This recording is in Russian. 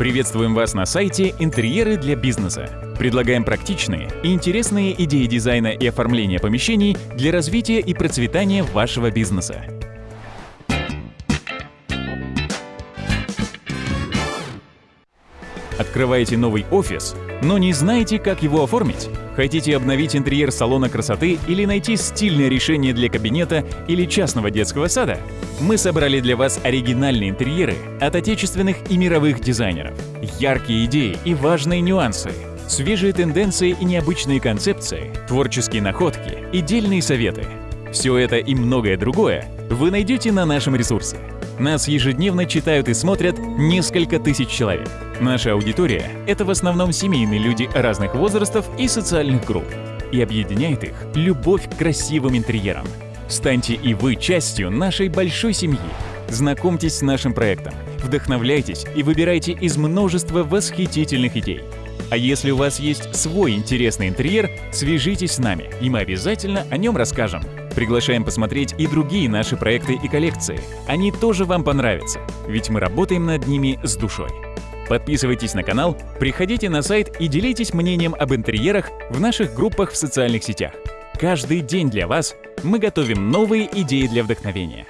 Приветствуем вас на сайте «Интерьеры для бизнеса». Предлагаем практичные и интересные идеи дизайна и оформления помещений для развития и процветания вашего бизнеса. Открываете новый офис, но не знаете, как его оформить? Хотите обновить интерьер салона красоты или найти стильное решение для кабинета или частного детского сада? Мы собрали для вас оригинальные интерьеры от отечественных и мировых дизайнеров. Яркие идеи и важные нюансы. Свежие тенденции и необычные концепции, творческие находки и дельные советы. Все это и многое другое вы найдете на нашем ресурсе. Нас ежедневно читают и смотрят несколько тысяч человек. Наша аудитория — это в основном семейные люди разных возрастов и социальных групп. И объединяет их любовь к красивым интерьерам. Станьте и вы частью нашей большой семьи. Знакомьтесь с нашим проектом, вдохновляйтесь и выбирайте из множества восхитительных идей. А если у вас есть свой интересный интерьер, свяжитесь с нами, и мы обязательно о нем расскажем. Приглашаем посмотреть и другие наши проекты и коллекции. Они тоже вам понравятся, ведь мы работаем над ними с душой. Подписывайтесь на канал, приходите на сайт и делитесь мнением об интерьерах в наших группах в социальных сетях. Каждый день для вас мы готовим новые идеи для вдохновения.